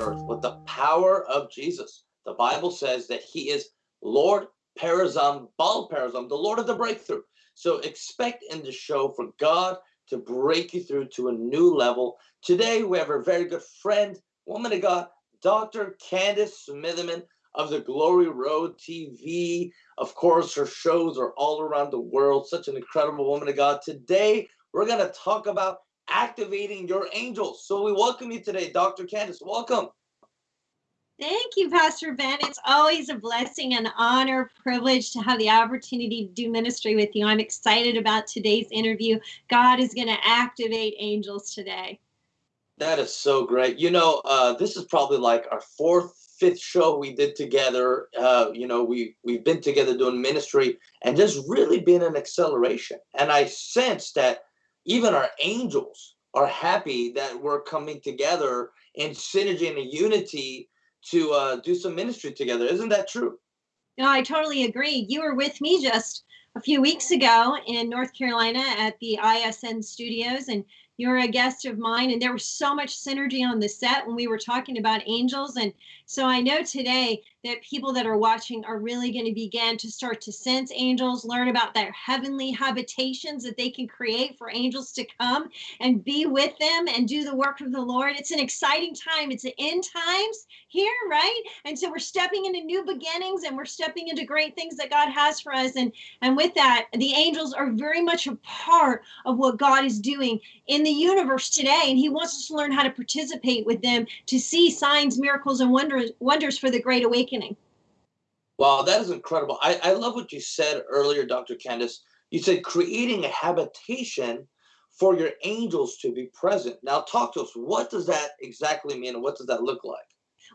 earth with the power of Jesus. The Bible says that he is Lord Perazim, Baal Perazim, the Lord of the breakthrough. So expect in the show for God to break you through to a new level. Today we have a very good friend, woman of God, Dr. Candice Smithyman of the Glory Road TV. Of course, her shows are all around the world. Such an incredible woman of God. Today, we're going to talk about activating your angels. So we welcome you today, Dr. Candice. Welcome. Thank you, Pastor Ben. It's always a blessing and honor, privilege to have the opportunity to do ministry with you. I'm excited about today's interview. God is going to activate angels today. That is so great. You know, uh, this is probably like our fourth fifth show we did together. Uh, you know, we we've been together doing ministry, and just really been an acceleration. And I sense that even our angels are happy that we're coming together in synergy and unity to uh, do some ministry together. Isn't that true? No, I totally agree. You were with me just a few weeks ago in North Carolina at the ISN studios, and you were a guest of mine, and there was so much synergy on the set when we were talking about angels. And so I know today that people that are watching are really going to begin to start to sense angels, learn about their heavenly habitations that they can create for angels to come and be with them and do the work of the Lord. It's an exciting time. It's the end times here, right? And so we're stepping into new beginnings and we're stepping into great things that God has for us. And and with that, the angels are very much a part of what God is doing in the universe today. And He wants us to learn how to participate with them to see signs, miracles, and wonders wonders for the great awakening awakening. Wow, that is incredible. I, I love what you said earlier, Dr. Candice. You said creating a habitation for your angels to be present. Now, talk to us. What does that exactly mean, and what does that look like?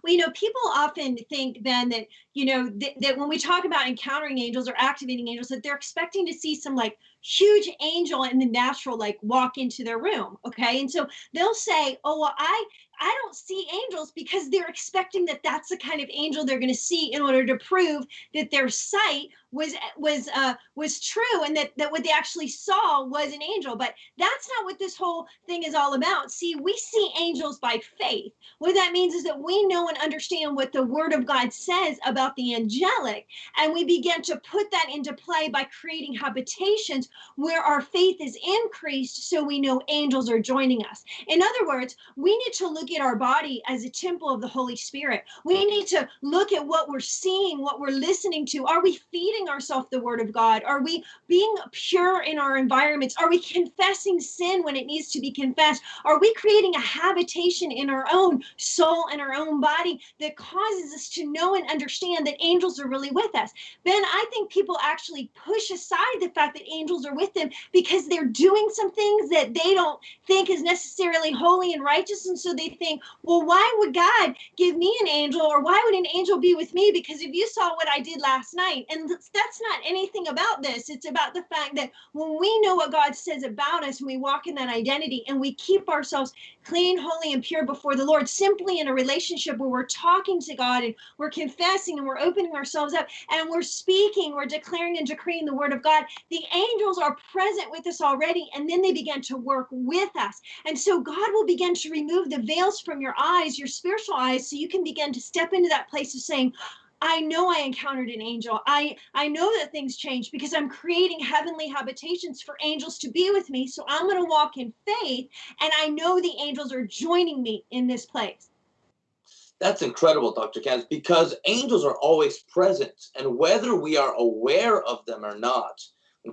Well, you know, people often think then that, you know, th- that when we talk about encountering angels or activating angels, that they're expecting to see some like huge angel in the natural, like walk into their room. Okay. And so they'll say, oh, well, I, I don't see angels because they're expecting that that's the kind of angel they're going to see in order to prove that their sight was was uh, was true and that that what they actually saw was an angel. But that's not what this whole thing is all about. See, we see angels by faith. What that means is that we know and understand what the Word of God says about the angelic, and we begin to put that into play by creating habitations where our faith is increased, so we know angels are joining us. In other words, we need to look at our body as a temple of the Holy Spirit. We need to look at what we're seeing, what we're listening to. Are we feeding ourselves the word of God? Are we being pure in our environments? Are we confessing sin when it needs to be confessed? Are we creating a habitation in our own soul and our own body that causes us to know and understand that angels are really with us? Ben, I think people actually push aside the fact that angels are with them because they're doing some things that they don't think is necessarily holy and righteous. And so they think, well, why would God give me an angel or why would an angel be with me? Because if you saw what I did last night, and that's not anything about this, it's about the fact that when we know what God says about us and we walk in that identity and we keep ourselves clean, holy, and pure before the Lord, simply in a relationship where we're talking to God and we're confessing and we're opening ourselves up and we're speaking, we're declaring and decreeing the word of God, the angels are present with us already and then they begin to work with us. And so God will begin to remove the veils from your eyes, your spiritual eyes, so you can begin to step into that place of saying, I know I encountered an angel. I I know that things change because I'm creating heavenly habitations for angels to be with me. So I'm going to walk in faith and I know the angels are joining me in this place. That's incredible, Dr. Candice, because angels are always present and whether we are aware of them or not,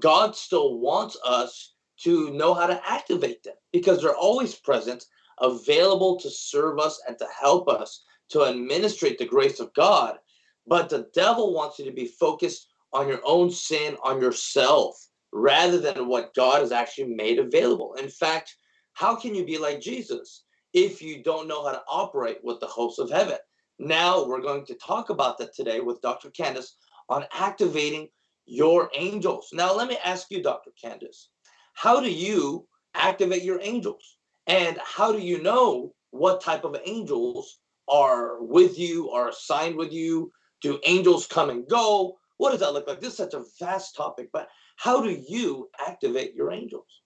God still wants us to know how to activate them because they're always present available to serve us and to help us to administrate the grace of God. But the devil wants you to be focused on your own sin, on yourself, rather than what God has actually made available. In fact, how can you be like Jesus if you don't know how to operate with the hosts of heaven? Now, we're going to talk about that today with Dr. Candice on activating your angels. Now, let me ask you, Dr. Candice, how do you activate your angels? And how do you know what type of angels are with you, are assigned with you? Do angels come and go? What does that look like? This is such a vast topic, but how do you activate your angels?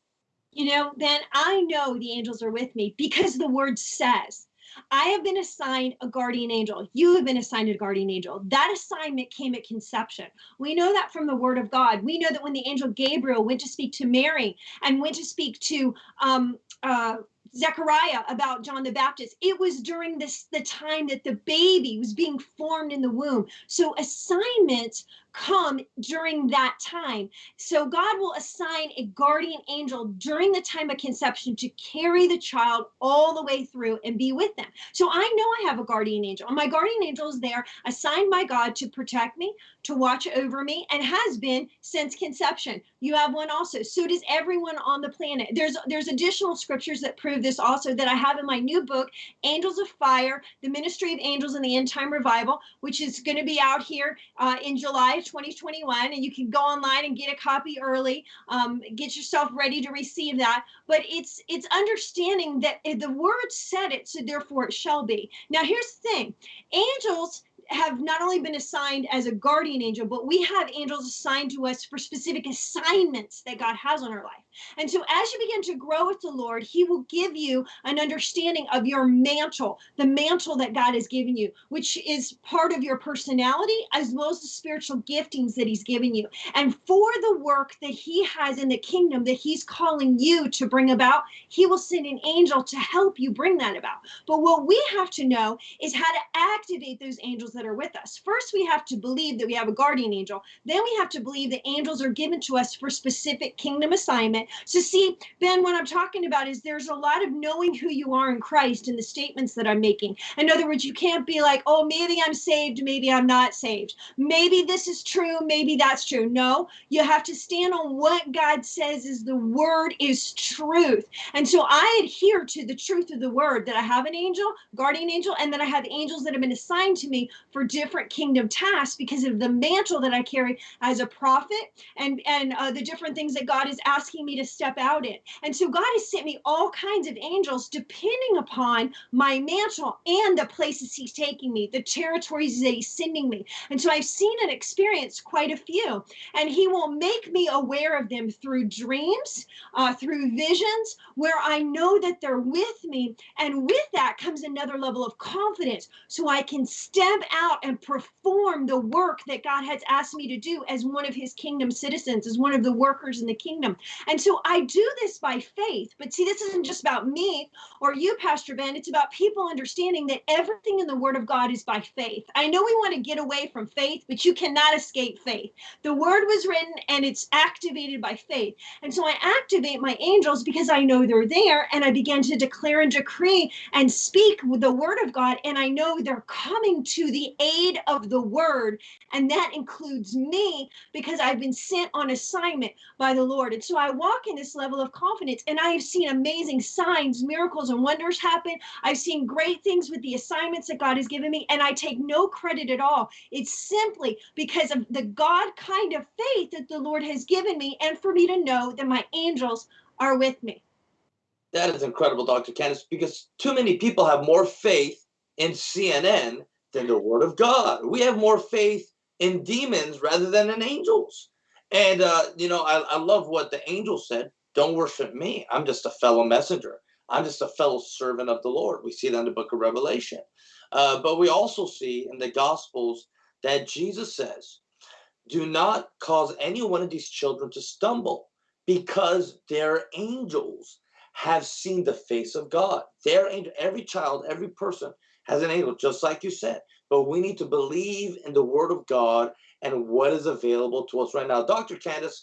you know, then I know the angels are with me because the word says, I have been assigned a guardian angel. You have been assigned a guardian angel. That assignment came at conception. We know that from the word of God. We know that when the angel Gabriel went to speak to Mary and went to speak to um, uh, Zechariah about John the Baptist. It was during this the time that the baby was being formed in the womb. So assignments come during that time. So God will assign a guardian angel during the time of conception to carry the child all the way through and be with them. So I know I have a guardian angel. My guardian angel is there assigned by God to protect me, to watch over me and has been since conception. You have one also. So does everyone on the planet. There's there's additional scriptures that prove this also that I have in my new book, Angels of Fire, The Ministry of Angels in the End Time Revival, which is going to be out here uh, in July 2021. And you can go online and get a copy early. Um, get yourself ready to receive that. But it's it's understanding that the word said it, so therefore it shall be. Now here's the thing: angels have not only been assigned as a guardian angel, but we have angels assigned to us for specific assignments that God has on our life. And so as you begin to grow with the Lord, He will give you an understanding of your mantle, the mantle that God has given you, which is part of your personality as well as the spiritual giftings that He's given you. And for the work that He has in the kingdom that He's calling you to bring about, He will send an angel to help you bring that about. But what we have to know is how to activate those angels that are with us. First, we have to believe that we have a guardian angel. Then we have to believe that angels are given to us for specific kingdom assignment so see, Ben, what I'm talking about is there's a lot of knowing who you are in Christ in the statements that I'm making. In other words, you can't be like, oh, maybe I'm saved, maybe I'm not saved. Maybe this is true, maybe that's true. No, you have to stand on what God says is the word is truth. And so I adhere to the truth of the word that I have an angel, guardian angel, and then I have angels that have been assigned to me for different kingdom tasks because of the mantle that I carry as a prophet and and uh, the different things that God is asking me to step out in. And so God has sent me all kinds of angels depending upon my mantle and the places He's taking me, the territories that He's sending me. And so I've seen and experienced quite a few. And He will make me aware of them through dreams, uh, through visions, where I know that they're with me. And with that comes another level of confidence so I can step out and perform the work that God has asked me to do as one of His kingdom citizens, as one of the workers in the kingdom. And so I do this by faith. But see, this isn't just about me or you, Pastor Ben. It's about people understanding that everything in the Word of God is by faith. I know we want to get away from faith, but you cannot escape faith. The Word was written and it's activated by faith. And so I activate my angels because I know they're there and I begin to declare and decree and speak with the Word of God. And I know they're coming to the aid of the Word. And that includes me because I've been sent on assignment by the Lord. And so I walk in this level of confidence. And I have seen amazing signs, miracles, and wonders happen. I've seen great things with the assignments that God has given me, and I take no credit at all. It's simply because of the God kind of faith that the Lord has given me, and for me to know that my angels are with me. That is incredible, Dr. Candice, because too many people have more faith in CNN than the Word of God. We have more faith in demons rather than in angels. And, uh, you know, I, I love what the angel said. Don't worship me. I'm just a fellow messenger. I'm just a fellow servant of the Lord. We see that in the book of Revelation. Uh, but we also see in the Gospels that Jesus says, Do not cause any one of these children to stumble because their angels have seen the face of God. Their angel, every child, every person has an angel, just like you said. But we need to believe in the word of God and what is available to us right now. Dr. Candice,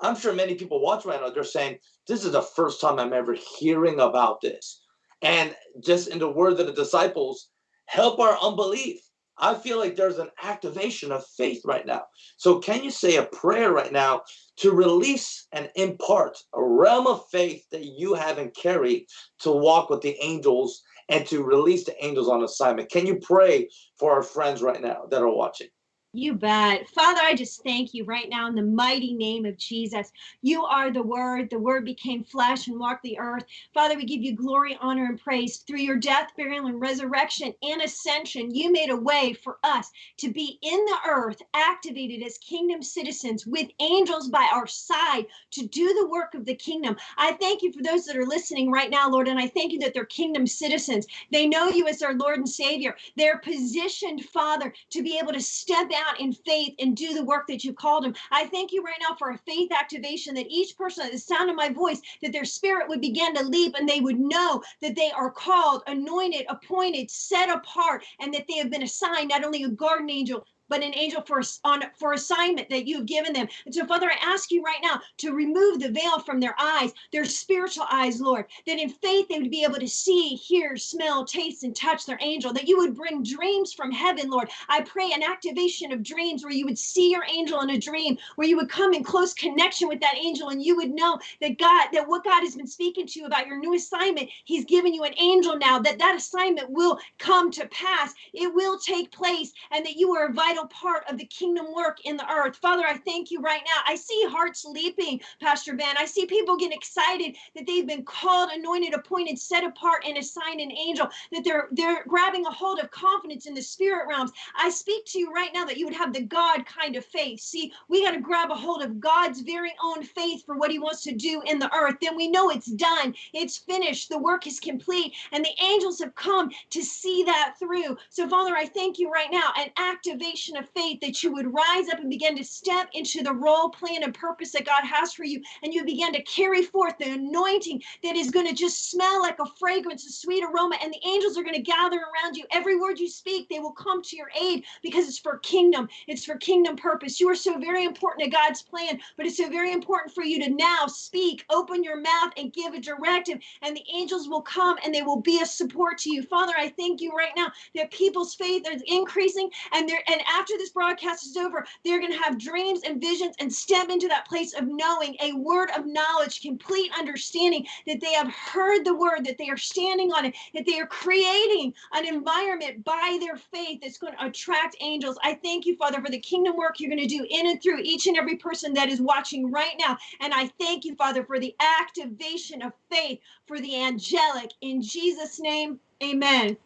I'm sure many people watch right now, they're saying, this is the first time I'm ever hearing about this. And just in the word of the disciples, help our unbelief. I feel like there's an activation of faith right now. So can you say a prayer right now to release and impart a realm of faith that you have and carry to walk with the angels and to release the angels on assignment? Can you pray for our friends right now that are watching? You bet. Father, I just thank you right now in the mighty name of Jesus. You are the Word. The Word became flesh and walked the earth. Father, we give you glory, honor, and praise. Through your death, burial, and resurrection and ascension, you made a way for us to be in the earth, activated as kingdom citizens with angels by our side to do the work of the kingdom. I thank you for those that are listening right now, Lord, and I thank you that they're kingdom citizens. They know you as their Lord and Savior. They're positioned, Father, to be able to step out out in faith and do the work that you've called them. I thank you right now for a faith activation that each person at the sound of my voice, that their spirit would begin to leap and they would know that they are called, anointed, appointed, set apart, and that they have been assigned not only a guardian angel, but an angel for on for assignment that you've given them. And so, Father, I ask you right now to remove the veil from their eyes, their spiritual eyes, Lord, that in faith they would be able to see, hear, smell, taste, and touch their angel, that you would bring dreams from heaven, Lord. I pray an activation of dreams where you would see your angel in a dream, where you would come in close connection with that angel, and you would know that God, that what God has been speaking to you about your new assignment, He's given you an angel now, that that assignment will come to pass. It will take place, and that you are invited vital part of the kingdom work in the earth. Father, I thank you right now. I see hearts leaping, Pastor Ben. I see people getting excited that they've been called, anointed, appointed, set apart, and assigned an angel, that they're they're grabbing a hold of confidence in the spirit realms. I speak to you right now that you would have the God kind of faith. See, we got to grab a hold of God's very own faith for what he wants to do in the earth. Then we know it's done, it's finished, the work is complete, and the angels have come to see that through. So, Father, I thank you right now an activation of faith that you would rise up and begin to step into the role, plan, and purpose that God has for you. And you begin to carry forth the anointing that is going to just smell like a fragrance, a sweet aroma. And the angels are going to gather around you. Every word you speak, they will come to your aid because it's for kingdom. It's for kingdom purpose. You are so very important to God's plan, but it's so very important for you to now speak, open your mouth, and give a directive. And the angels will come and they will be a support to you. Father, I thank you right now that people's faith is increasing and they're and after this broadcast is over, they're going to have dreams and visions and step into that place of knowing a word of knowledge, complete understanding that they have heard the word, that they are standing on it, that they are creating an environment by their faith that's going to attract angels. I thank you, Father, for the kingdom work you're going to do in and through each and every person that is watching right now. And I thank you, Father, for the activation of faith for the angelic. In Jesus' name, amen.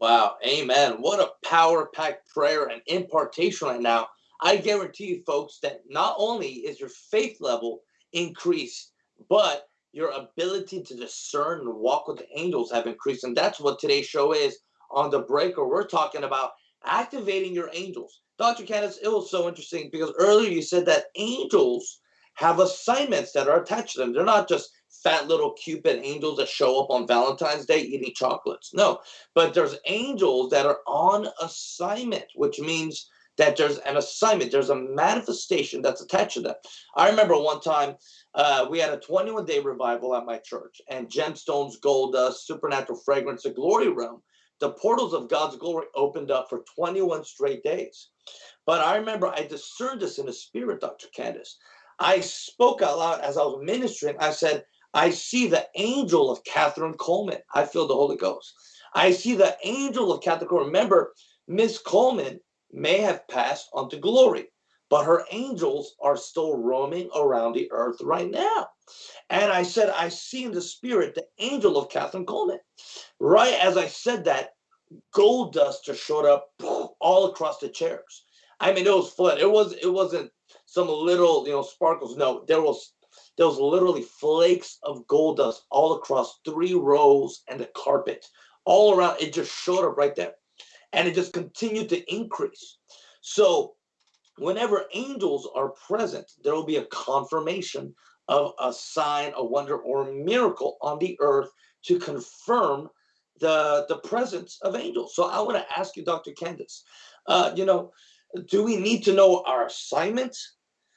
Wow, amen. What a power packed prayer and impartation right now. I guarantee you, folks, that not only is your faith level increased, but your ability to discern and walk with the angels have increased. And that's what today's show is on the breaker. We're talking about activating your angels. Dr. Candice, it was so interesting because earlier you said that angels have assignments that are attached to them. They're not just fat little cupid angels that show up on Valentine's Day eating chocolates. No, but there's angels that are on assignment, which means that there's an assignment, there's a manifestation that's attached to them. I remember one time uh, we had a 21 day revival at my church, and gemstones, gold dust, supernatural fragrance, the glory realm, the portals of God's glory opened up for 21 straight days. But I remember I discerned this in the spirit, Dr. Candice. I spoke out loud as I was ministering. I said, I see the angel of Kathryn Kuhlman. I feel the Holy Ghost. I see the angel of Kathryn Kuhlman. Remember, Miss Kuhlman may have passed on to glory, but her angels are still roaming around the earth right now. And I said, I see in the spirit the angel of Kathryn Kuhlman. Right as I said that, gold dust just showed up all across the chairs. I mean, it was fun. It was it wasn't some little you know sparkles. No, there was there was literally flakes of gold dust all across three rows and the carpet all around. It just showed up right there. And it just continued to increase. So whenever angels are present, there will be a confirmation of a sign, a wonder, or a miracle on the earth to confirm the, the presence of angels. So I want to ask you, Dr. Candice, uh, you know, do we need to know our assignment?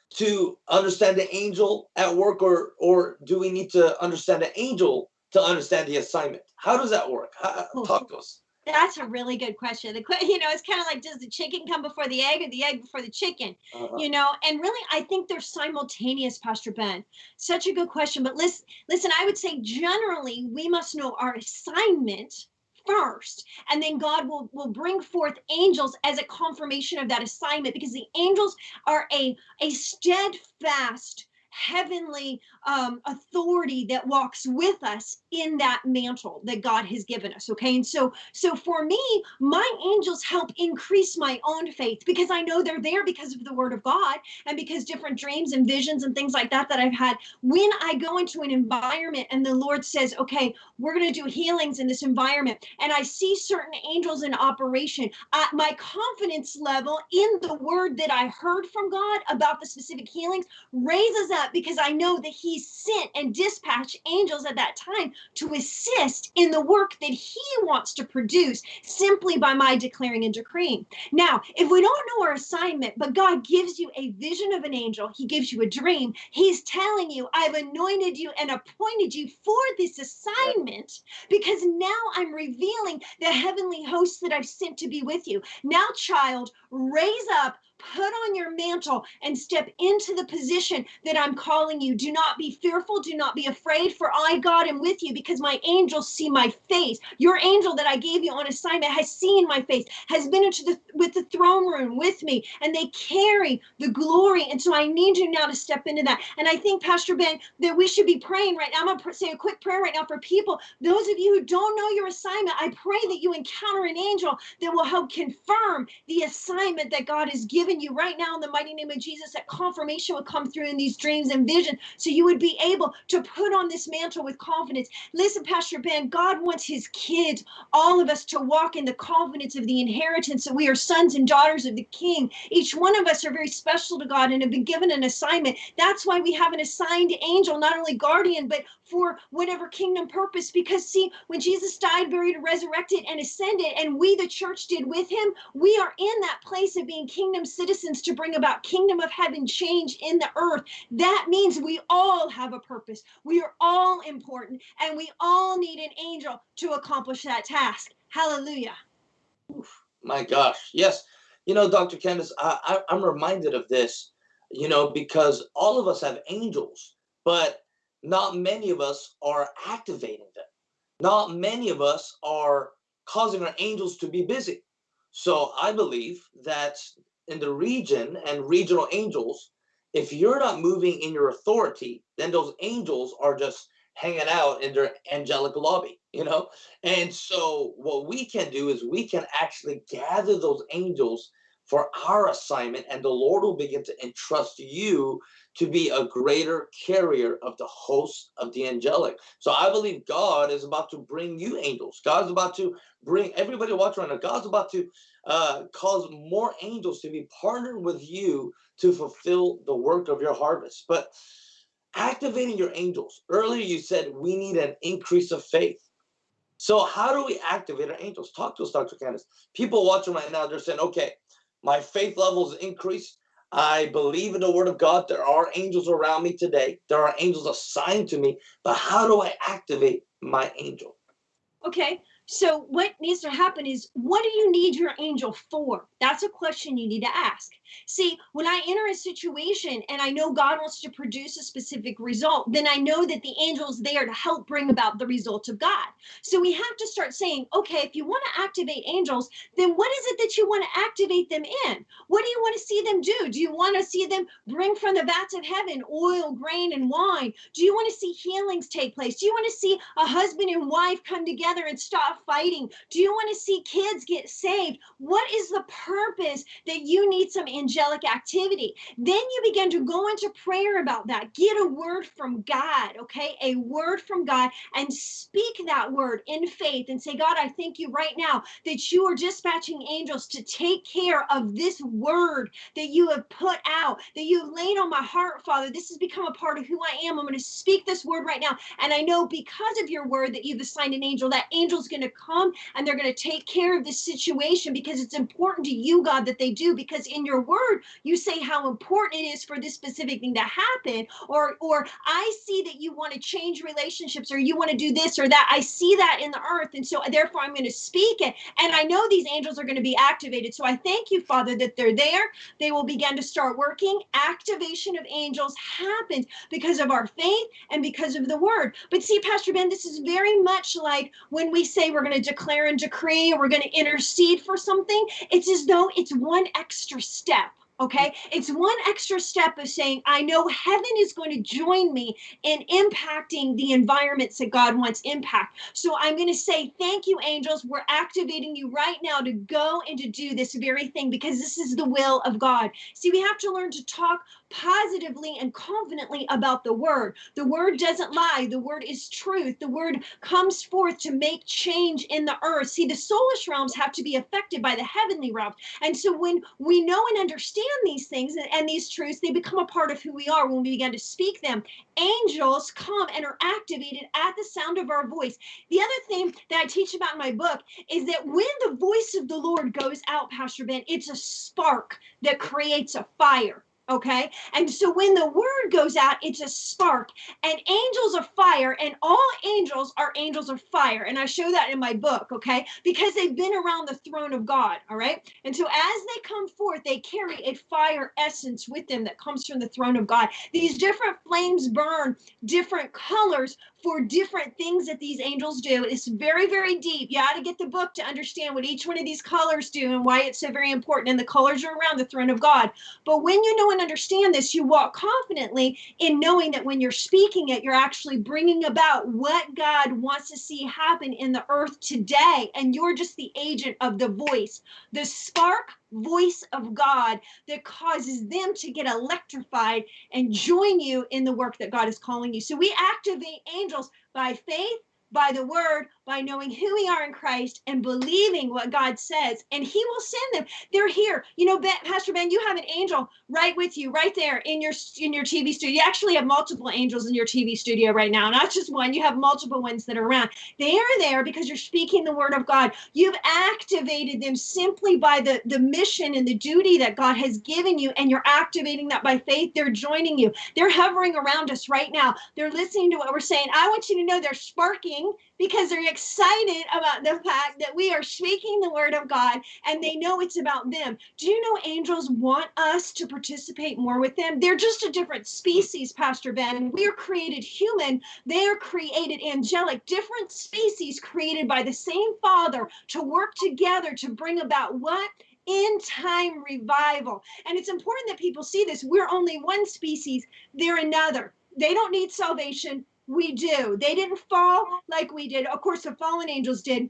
To understand the angel at work or or do we need to understand the angel to understand the assignment how does that work how, talk to us that's a really good question. The you know, it's kind of like does the chicken come before the egg or the egg before the chicken? Uh-huh. You know, and really, I think they're simultaneous, Pastor Ben. Such a good question. But listen, listen, I would say generally we must know our assignment first and then god will will bring forth angels as a confirmation of that assignment because the angels are a a steadfast heavenly um, authority that walks with us in that mantle that God has given us. Okay. And so, so for me, my angels help increase my own faith because I know they're there because of the word of God and because different dreams and visions and things like that that I've had. When I go into an environment and the Lord says, okay, we're going to do healings in this environment, and I see certain angels in operation, uh, my confidence level in the word that I heard from God about the specific healings raises up because I know that He sent and dispatched angels at that time to assist in the work that He wants to produce simply by my declaring and decreeing. Now, if we don't know our assignment, but God gives you a vision of an angel, He gives you a dream, He's telling you, I've anointed you and appointed you for this assignment because now I'm revealing the heavenly hosts that I've sent to be with you. Now, child, raise up put on your mantle and step into the position that I'm calling you. Do not be fearful. Do not be afraid, for I, God, am with you because my angels see my face. Your angel that I gave you on assignment has seen my face, has been into the with the throne room with me, and they carry the glory. And so I need you now to step into that. And I think, Pastor Ben, that we should be praying right now. I'm gonna say a quick prayer right now for people. Those of you who don't know your assignment, I pray that you encounter an angel that will help confirm the assignment that God has given you right now in the mighty name of Jesus, that confirmation would come through in these dreams and vision. So you would be able to put on this mantle with confidence. Listen, Pastor Ben, God wants his kids, all of us, to walk in the confidence of the inheritance that we are sons and daughters of the King. Each one of us are very special to God and have been given an assignment. That's why we have an assigned angel, not only guardian, but for whatever kingdom purpose. Because, see, when Jesus died, buried, resurrected, and ascended, and we, the church, did with him, we are in that place of being kingdom citizens to bring about kingdom of heaven change in the earth. That means we all have a purpose. We are all important, and we all need an angel to accomplish that task. Hallelujah. Oof, my gosh. Yes. You know, Dr. Candice, I, I, I'm reminded of this, you know, because all of us have angels, but not many of us are activating them. Not many of us are causing our angels to be busy. So I believe that in the region and regional angels, if you're not moving in your authority, then those angels are just hanging out in their angelic lobby, you know? And so what we can do is we can actually gather those angels for our assignment and the Lord will begin to entrust you to be a greater carrier of the host of the angelic. So I believe God is about to bring you angels. God's about to bring everybody watching right now. God's about to uh, cause more angels to be partnered with you to fulfill the work of your harvest. But activating your angels. Earlier you said we need an increase of faith. So how do we activate our angels? Talk to us, Dr. Candice. People watching right now, they're saying, okay, my faith levels increased. I believe in the word of God. There are angels around me today. There are angels assigned to me, but how do I activate my angel? Okay, so what needs to happen is what do you need your angel for? That's a question you need to ask. See, when I enter a situation and I know God wants to produce a specific result, then I know that the angel is there to help bring about the result of God. So we have to start saying, okay, if you want to activate angels, then what is it that you want to activate them in? What do you want to see them do? Do you want to see them bring from the vats of heaven oil, grain, and wine? Do you want to see healings take place? Do you want to see a husband and wife come together and stop fighting? Do you want to see kids get saved? What is the purpose that you need some angelic activity. Then you begin to go into prayer about that. Get a word from God, okay? A word from God and speak that word in faith and say, God, I thank you right now that you are dispatching angels to take care of this word that you have put out, that you have laid on my heart, Father. This has become a part of who I am. I'm going to speak this word right now. And I know because of your word that you've assigned an angel, that angel's going to come and they're going to take care of this situation because it's important to you, God, that they do. Because in your word, you say how important it is for this specific thing to happen, or or I see that you want to change relationships, or you want to do this or that. I see that in the earth, and so therefore I'm going to speak it. And I know these angels are going to be activated. So I thank you, Father, that they're there. They will begin to start working. Activation of angels happens because of our faith and because of the word. But see, Pastor Ben, this is very much like when we say we're going to declare and decree, we're going to intercede for something. It's as though it's one extra step Okay. It's one extra step of saying, I know heaven is going to join me in impacting the environments that God wants impact. So I'm going to say, Thank you, angels. We're activating you right now to go and to do this very thing because this is the will of God. See, we have to learn to talk positively and confidently about the word. The word doesn't lie, the word is truth. The word comes forth to make change in the earth. See, the soulish realms have to be affected by the heavenly realms. And so when we know and understand these things and, and these truths, they become a part of who we are when we begin to speak them. Angels come and are activated at the sound of our voice. The other thing that I teach about in my book is that when the voice of the Lord goes out, Pastor Ben, it's a spark that creates a fire. Okay. And so when the word goes out, it's a spark. And angels of fire, and all angels are angels of fire. And I show that in my book. Okay. Because they've been around the throne of God. All right. And so as they come forth, they carry a fire essence with them that comes from the throne of God. These different flames burn different colors for different things that these angels do. It's very, very deep. You got to get the book to understand what each one of these colors do and why it's so very important. And the colors are around the throne of God. But when you know and understand this, you walk confidently in knowing that when you're speaking it, you're actually bringing about what God wants to see happen in the earth today. And you're just the agent of the voice, the spark voice of God that causes them to get electrified and join you in the work that God is calling you. So we activate angels by faith by the word, by knowing who we are in Christ and believing what God says, and He will send them. They're here. You know, ben, Pastor Ben, you have an angel right with you, right there in your in your TV studio. You actually have multiple angels in your TV studio right now, not just one. You have multiple ones that are around. They are there because you're speaking the word of God. You've activated them simply by the the mission and the duty that God has given you, and you're activating that by faith. They're joining you. They're hovering around us right now. They're listening to what we're saying. I want you to know they're sparking because they're excited about the fact that we are speaking the word of God and they know it's about them. Do you know angels want us to participate more with them? They're just a different species, Pastor Ben. We are created human, they are created angelic, different species created by the same Father to work together to bring about what? in time revival. And it's important that people see this. We're only one species, they're another. They don't need salvation. We do. They didn't fall like we did. Of course, the fallen angels did.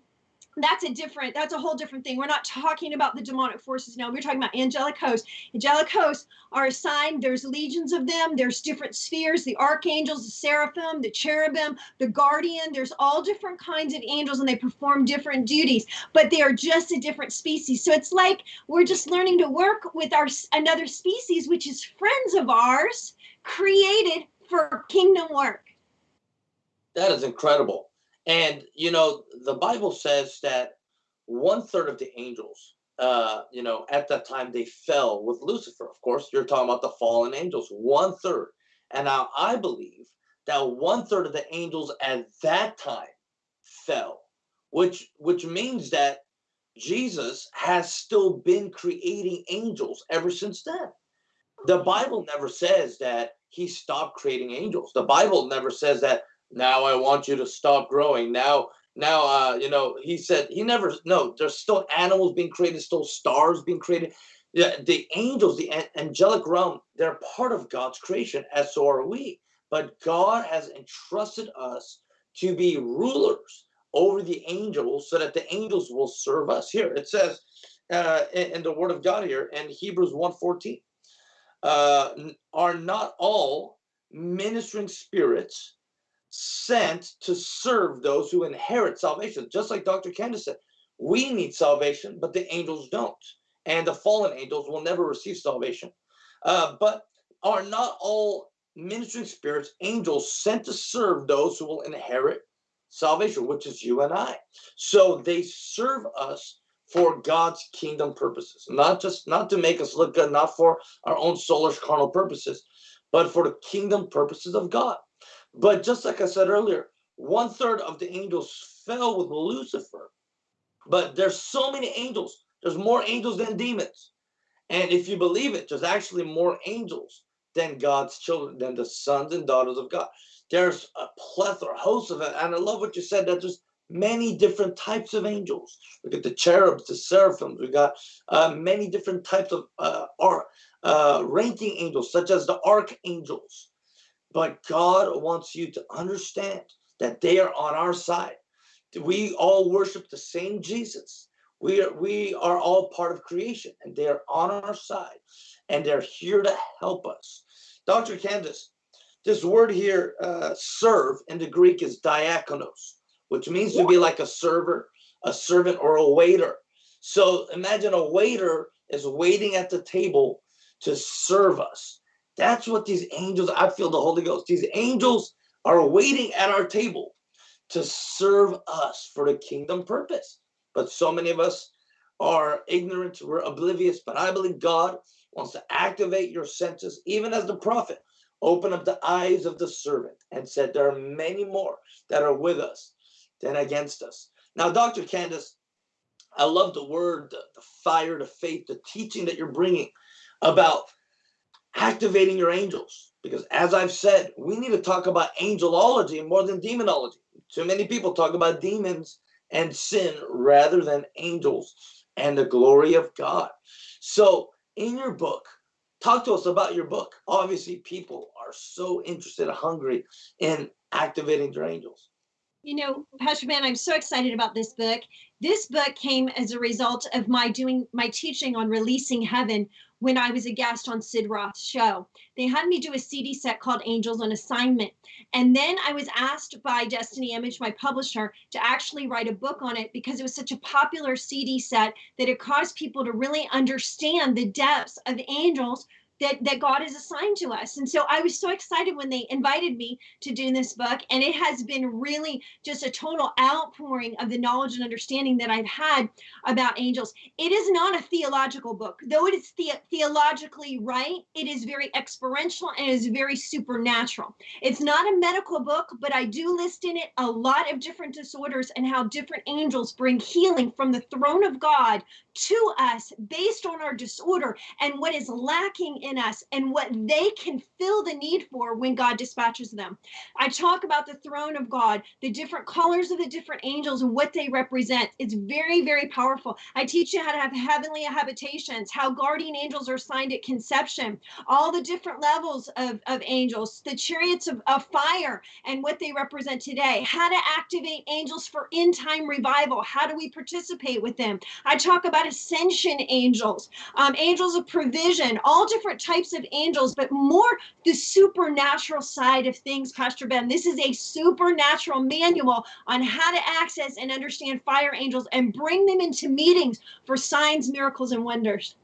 That's a different, that's a whole different thing. We're not talking about the demonic forces now. We're talking about angelic hosts. Angelic hosts are assigned, there's legions of them, there's different spheres, the archangels, the seraphim, the cherubim, the guardian. There's all different kinds of angels and they perform different duties, but they are just a different species. So it's like we're just learning to work with our another species, which is friends of ours, created for kingdom work. That is incredible. And, you know, the Bible says that one third of the angels, uh, you know, at that time they fell with Lucifer. Of course, you're talking about the fallen angels, one third. And now I believe that one third of the angels at that time fell, which which means that Jesus has still been creating angels ever since then. The Bible never says that he stopped creating angels. The Bible never says that now I want you to stop growing. Now, now, uh, you know, he said he never. No, there's still animals being created, still stars being created. Yeah, the angels, the angelic realm, they're part of God's creation, as so are we. But God has entrusted us to be rulers over the angels, so that the angels will serve us. Here it says uh, in, in the Word of God here in Hebrews 1:14, uh, are not all ministering spirits sent to serve those who inherit salvation. Just like Dr. Candice said, we need salvation, but the angels don't. And the fallen angels will never receive salvation. Uh, but are not all ministering spirits angels sent to serve those who will inherit salvation, which is you and I. So they serve us for God's kingdom purposes, not just not to make us look good, not for our own soulish carnal purposes, but for the kingdom purposes of God. But just like I said earlier, one third of the angels fell with Lucifer. But there's so many angels. There's more angels than demons. And if you believe it, there's actually more angels than God's children, than the sons and daughters of God. There's a plethora, host of it. And I love what you said that there's many different types of angels. We got the cherubs, the seraphims. We got uh, many different types of uh, uh, ranking angels, such as the archangels. But God wants you to understand that they are on our side. We all worship the same Jesus. We are, we are all part of creation and they are on our side and they're here to help us. Dr. Candice, this word here, uh, serve in the Greek is diakonos, which means to be like a server, a servant, or a waiter. So imagine a waiter is waiting at the table to serve us. That's what these angels, I feel the Holy Ghost, these angels are waiting at our table to serve us for the kingdom purpose. But so many of us are ignorant, we're oblivious, but I believe God wants to activate your senses, even as the prophet opened up the eyes of the servant and said, There are many more that are with us than against us. Now, Dr. Candice, I love the word, the, the fire, the faith, the teaching that you're bringing about activating your angels. Because as I've said, we need to talk about angelology more than demonology. Too many people talk about demons and sin rather than angels and the glory of God. So in your book, talk to us about your book. Obviously, people are so interested hungry in activating their angels. You know, Pastor Ben, I'm so excited about this book. This book came as a result of my doing my teaching on releasing heaven when I was a guest on Sid Roth's show. They had me do a CD set called Angels on Assignment. And then I was asked by Destiny Image, my publisher, to actually write a book on it because it was such a popular CD set that it caused people to really understand the depths of angels that that God has assigned to us. And so I was so excited when they invited me to do this book and it has been really just a total outpouring of the knowledge and understanding that I've had about angels. It is not a theological book. Though it is the theologically right, it is very experiential and is very supernatural. It's not a medical book, but I do list in it a lot of different disorders and how different angels bring healing from the throne of God to us based on our disorder and what is lacking in us and what they can fill the need for when God dispatches them. I talk about the throne of God, the different colors of the different angels and what they represent. It's very, very powerful. I teach you how to have heavenly habitations, how guardian angels are assigned at conception, all the different levels of, of angels, the chariots of, of fire and what they represent today, how to activate angels for in time revival. How do we participate with them? I talk about ascension angels, um, angels of provision, all different types of angels, but more the supernatural side of things, Pastor Ben. This is a supernatural manual on how to access and understand fire angels and bring them into meetings for signs, miracles, and wonders.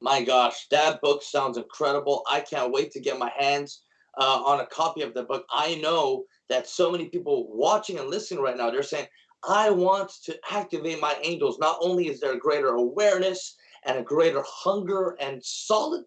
My gosh, that book sounds incredible. I can't wait to get my hands uh, on a copy of the book. I know that so many people watching and listening right now, they're saying, I want to activate my angels. Not only is there a greater awareness and a greater hunger and solid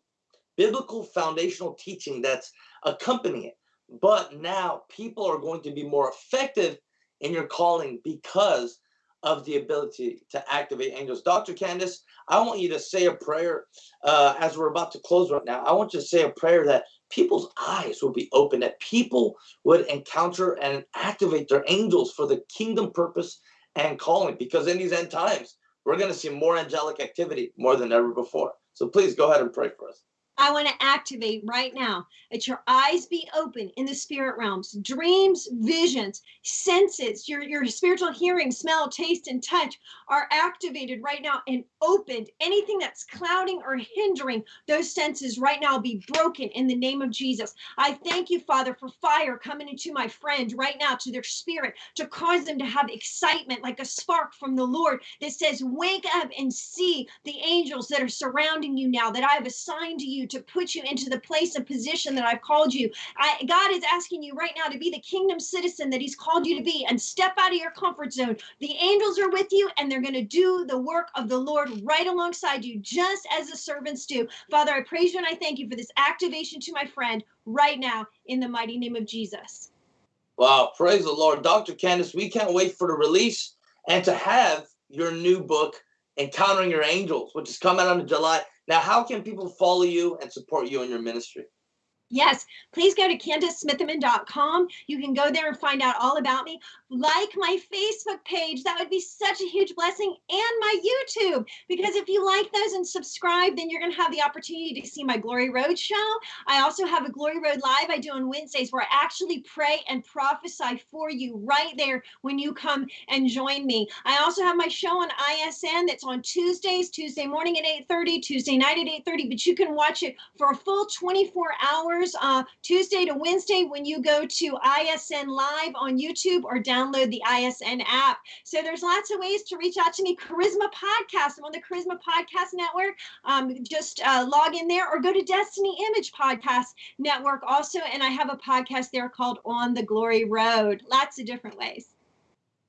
biblical foundational teaching that's accompanying it, but now people are going to be more effective in your calling because of the ability to activate angels. Dr. Candice, I want you to say a prayer uh, as we're about to close right now. I want you to say a prayer that people's eyes will be open, that people would encounter and activate their angels for the kingdom purpose and calling. Because in these end times, we're going to see more angelic activity more than ever before. So please go ahead and pray for us. I want to activate right now that your eyes be open in the spirit realms, dreams, visions, senses, your, your spiritual hearing, smell, taste, and touch are activated right now and opened. Anything that's clouding or hindering those senses right now be broken in the name of Jesus. I thank you, Father, for fire coming into my friend right now to their spirit to cause them to have excitement like a spark from the Lord that says, Wake up and see the angels that are surrounding you now that I have assigned to you to put you into the place and position that I've called you. I, God is asking you right now to be the kingdom citizen that He's called you to be and step out of your comfort zone. The angels are with you and they're going to do the work of the Lord right alongside you, just as the servants do. Father, I praise you and I thank you for this activation to my friend right now in the mighty name of Jesus. Wow, praise the Lord. Dr. Candice, we can't wait for the release and to have your new book, Encountering Your Angels, which is coming out in July. Now, how can people follow you and support you in your ministry? Yes, please go to CandiceSmithyman.com. You can go there and find out all about me. Like my Facebook page, that would be such a huge blessing, and my YouTube, because if you like those and subscribe, then you're going to have the opportunity to see my Glory Road show. I also have a Glory Road Live I do on Wednesdays where I actually pray and prophesy for you right there when you come and join me. I also have my show on ISN that's on Tuesdays, Tuesday morning at 8:30, Tuesday night at 8:30, but you can watch it for a full 24 hours uh, Tuesday to Wednesday when you go to ISN Live on YouTube or download the ISN app. So there's lots of ways to reach out to me. Charisma Podcast. I'm on the Charisma Podcast Network. Um, just uh, log in there or go to Destiny Image Podcast Network also. And I have a podcast there called On the Glory Road. Lots of different ways.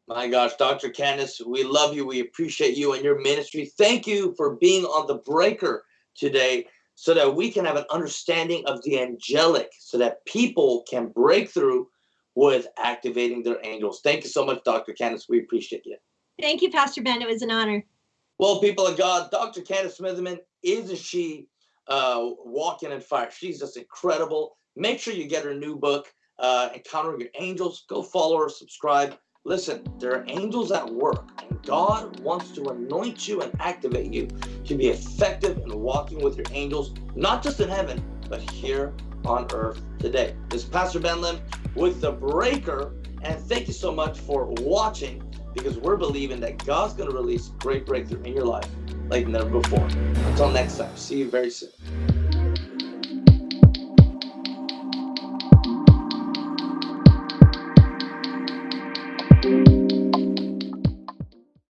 My gosh, Dr. Candice, we love you. We appreciate you and your ministry. Thank you for being on the breaker today so that we can have an understanding of the angelic so that people can break through with activating their angels. Thank you so much, Dr. Candice. We appreciate you. Thank you, Pastor Ben. It was an honor. Well, people of God, Dr. Candice Smithyman, isn't she uh, walking in fire? She's just incredible. Make sure you get her new book, uh, Encountering Your Angels. Go follow her, subscribe. Listen, there are angels at work, and God wants to anoint you and activate you to be effective in walking with your angels, not just in heaven, but here on earth today. This is Pastor Ben Lim with The Breaker, and thank you so much for watching because we're believing that God's going to release great breakthrough in your life like never before. Until next time, see you very soon.